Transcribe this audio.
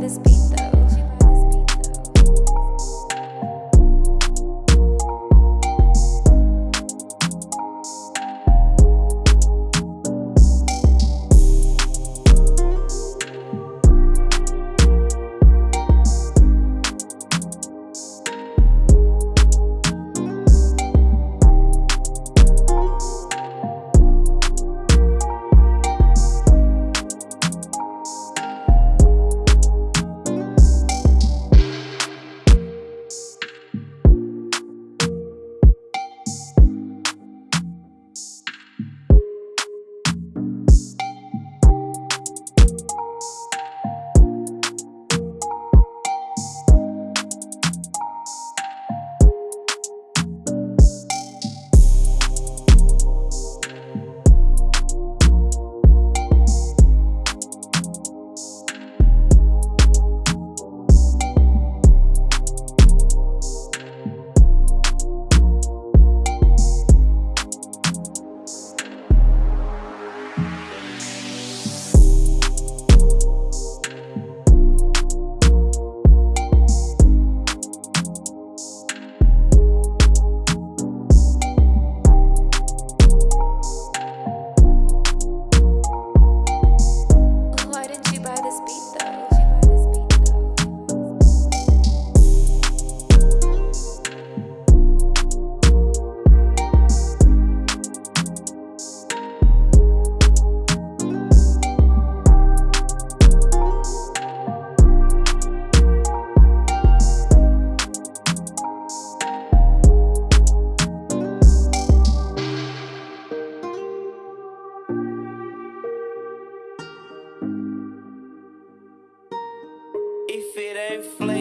this beat. flame.